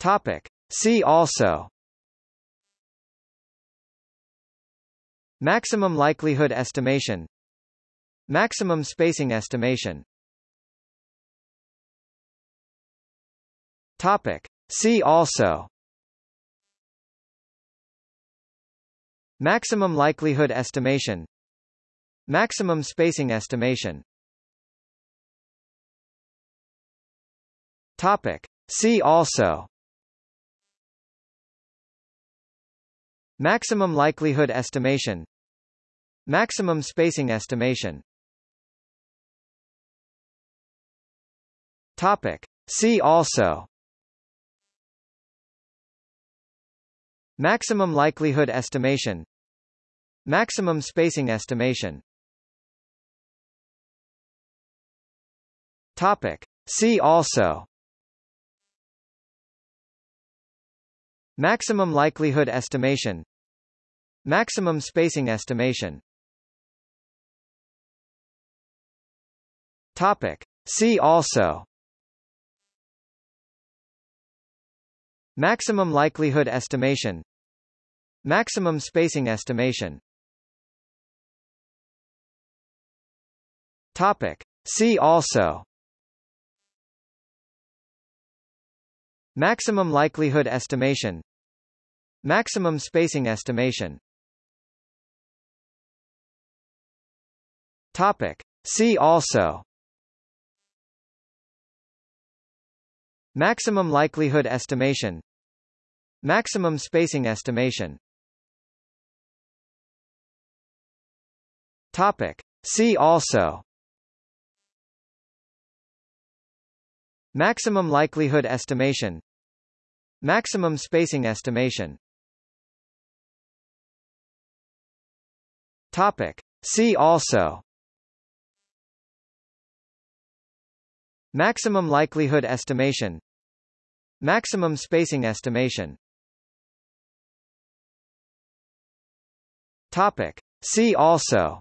Topic. See also. Maximum likelihood estimation. Maximum spacing estimation. Topic. See also. Maximum likelihood estimation. Maximum spacing estimation. Topic. See also Maximum likelihood estimation. Maximum spacing estimation. Topic. See also. Maximum likelihood estimation. Maximum spacing estimation. Topic. See also Maximum likelihood estimation. Maximum spacing estimation. Topic. See also. Maximum likelihood estimation. Maximum spacing estimation. Topic. See also. Maximum likelihood estimation Maximum spacing estimation. Topic. See also. Maximum likelihood estimation. Maximum spacing estimation. Topic. See also. Maximum likelihood estimation. Maximum spacing estimation Topic. See also. Maximum likelihood estimation. Maximum spacing estimation. Topic. See also.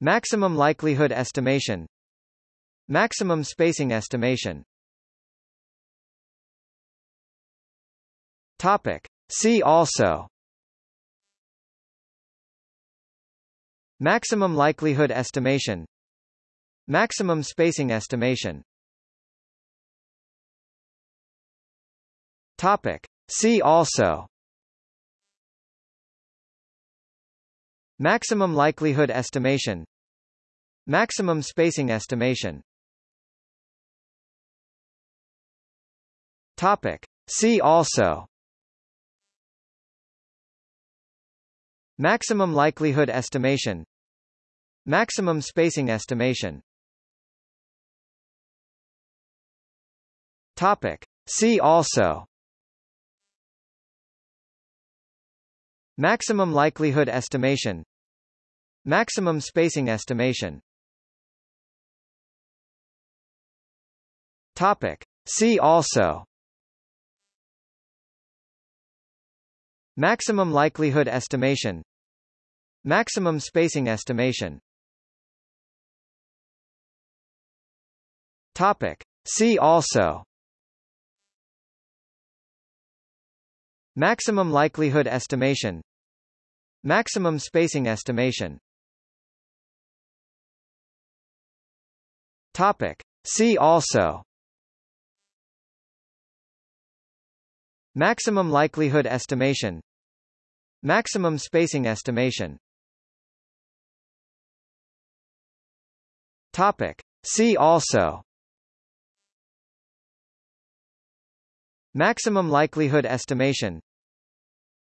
Maximum likelihood estimation. Maximum spacing estimation. Topic. See also Maximum likelihood estimation. Maximum spacing estimation. Topic. See also. Maximum likelihood estimation. Maximum spacing estimation. Topic. See also Maximum likelihood estimation. Maximum spacing estimation. Topic. See also. Maximum likelihood estimation. Maximum spacing estimation. Topic. See also Maximum likelihood estimation. Maximum spacing estimation. Topic. See also. Maximum likelihood estimation. Maximum spacing estimation. Topic. See also. Maximum likelihood estimation Maximum spacing estimation. Topic. See also. Maximum likelihood estimation.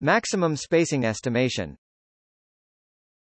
Maximum spacing estimation